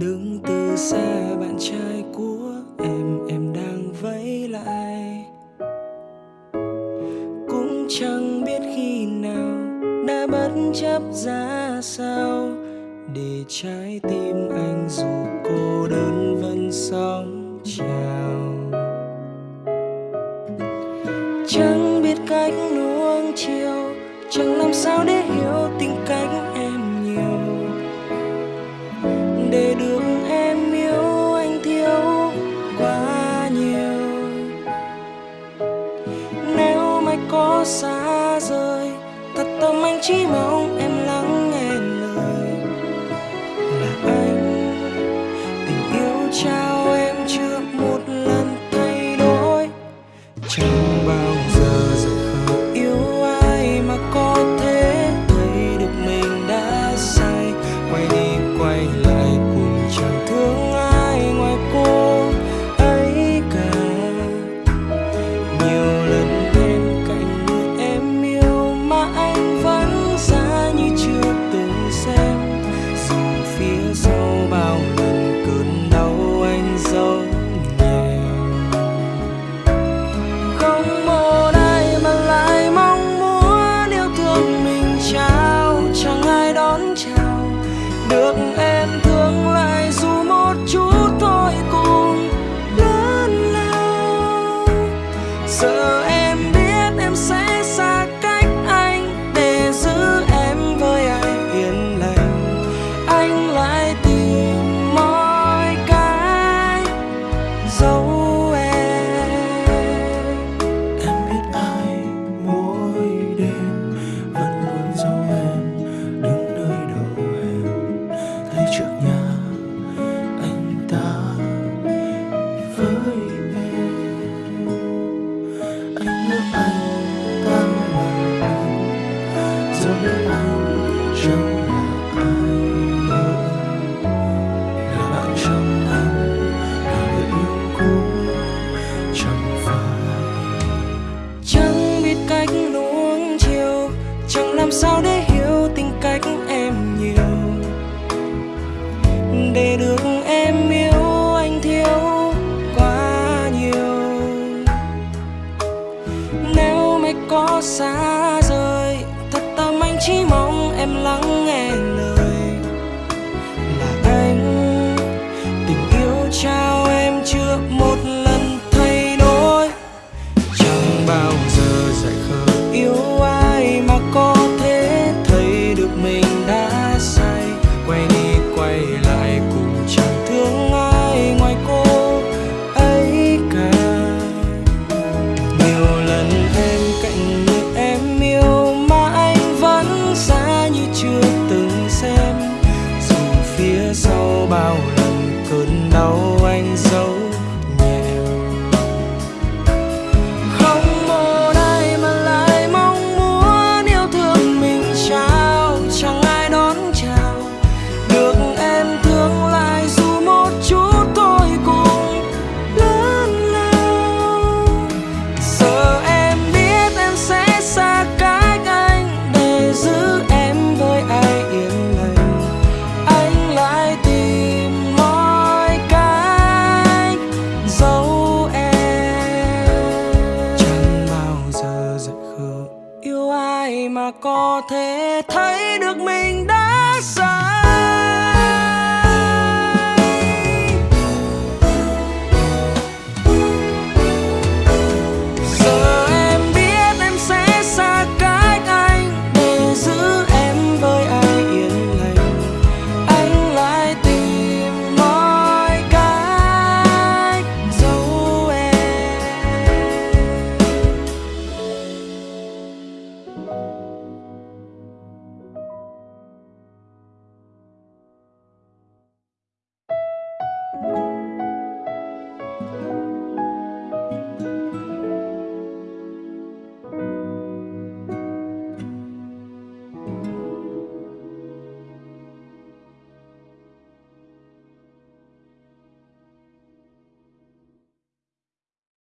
đứng từ xa, bạn trai của em em đang vẫy lại. Cũng chẳng biết khi nào đã bất chấp ra sao. Để trái tim anh dù cô đơn vẫn sóng trào. Chẳng biết cách nuông chiều, chẳng làm sao để hiểu tình cảnh xa rời thật tâm anh chỉ mong 这んでる có thể thấy được mình